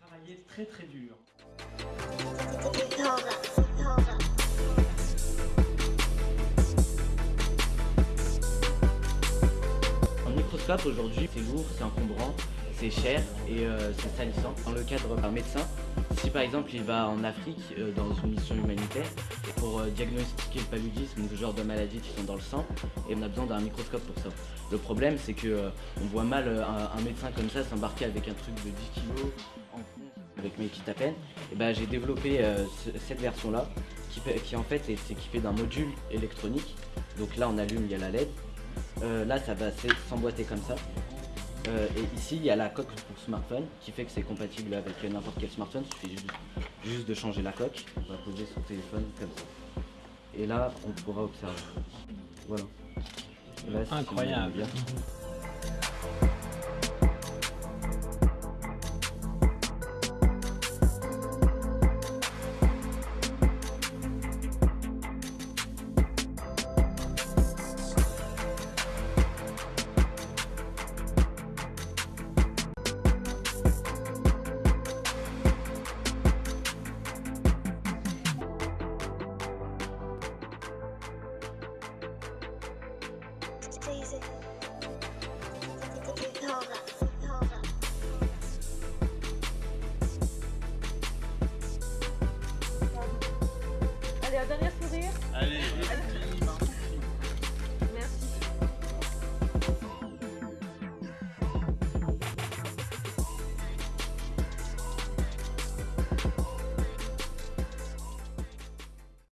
Travailler très très dur. Un microscope aujourd'hui, c'est lourd, c'est encombrant, c'est cher et euh, c'est salissant. Dans le cadre d'un médecin, si par exemple il va en Afrique euh, dans une mission humanitaire, euh, diagnostiquer le paludisme ce genre de maladies qui sont dans le sang, et on a besoin d'un microscope pour ça. Le problème c'est que on voit mal un, médecin comme ça s'embarquer avec un truc de 10 kg avec mes petites à peine. Et ben j'ai développé cette version là qui, qui en fait est équipée d'un module électronique. Donc là on allume, il y a la LED. là ça va s'emboîter comme ça euh, et ici, il y a la coque pour smartphone qui fait que c'est compatible avec n'importe quel smartphone. Il suffit juste, de changer la coque. On va poser son téléphone comme ça. Et là, on pourra observer. Voilà. Incroyable. Adiós, adiós.